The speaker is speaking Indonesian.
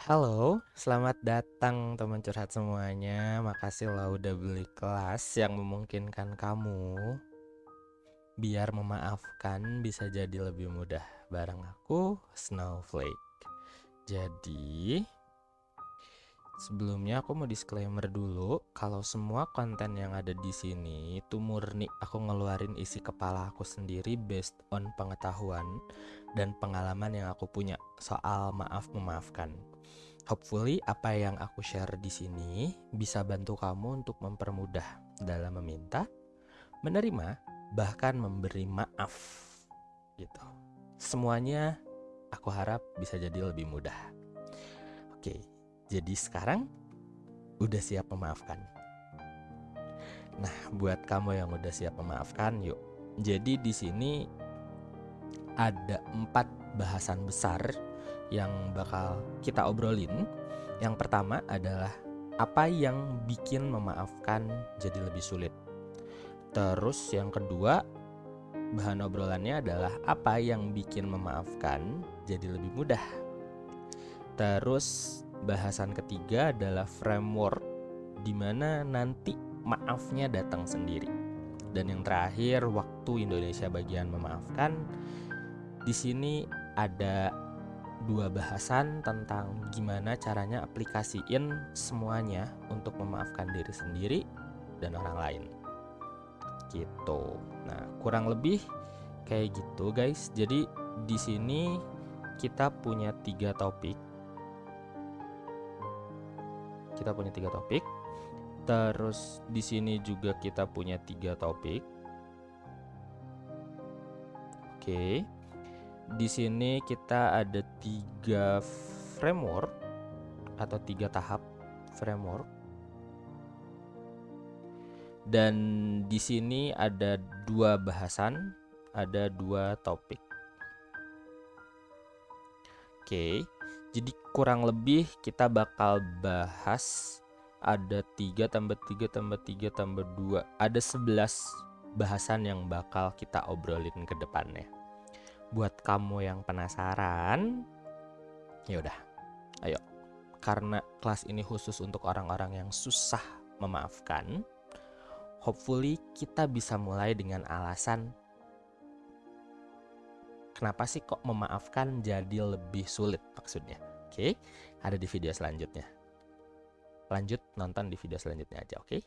Halo, selamat datang teman curhat semuanya. Makasih lo udah beli kelas yang memungkinkan kamu biar memaafkan bisa jadi lebih mudah bareng aku Snowflake. Jadi, Sebelumnya aku mau disclaimer dulu kalau semua konten yang ada di sini itu murni aku ngeluarin isi kepala aku sendiri based on pengetahuan dan pengalaman yang aku punya soal maaf memaafkan. Hopefully apa yang aku share di sini bisa bantu kamu untuk mempermudah dalam meminta, menerima, bahkan memberi maaf gitu. Semuanya aku harap bisa jadi lebih mudah. Oke, jadi sekarang udah siap memaafkan. Nah, buat kamu yang udah siap memaafkan, yuk. Jadi di sini ada empat bahasan besar yang bakal kita obrolin. Yang pertama adalah apa yang bikin memaafkan jadi lebih sulit. Terus yang kedua, bahan obrolannya adalah apa yang bikin memaafkan jadi lebih mudah. Terus bahasan ketiga adalah framework di mana nanti maafnya datang sendiri. Dan yang terakhir, waktu Indonesia bagian memaafkan. Di sini ada dua bahasan tentang gimana caranya aplikasiin semuanya untuk memaafkan diri sendiri dan orang lain. Gitu. Nah, kurang lebih kayak gitu, guys. Jadi di sini kita punya tiga topik kita punya tiga topik. Terus di sini juga kita punya tiga topik. Oke. Di sini kita ada tiga framework atau tiga tahap framework. Dan di sini ada dua bahasan, ada dua topik. Oke. Jadi kurang lebih kita bakal bahas ada 3 tambah 3 tambah 3 tambah 2 Ada 11 bahasan yang bakal kita obrolin ke depannya. Buat kamu yang penasaran ya udah, ayo. Karena kelas ini khusus untuk orang-orang yang susah memaafkan Hopefully kita bisa mulai dengan alasan Kenapa sih kok memaafkan jadi lebih sulit maksudnya? Oke, ada di video selanjutnya. Lanjut nonton di video selanjutnya aja, oke?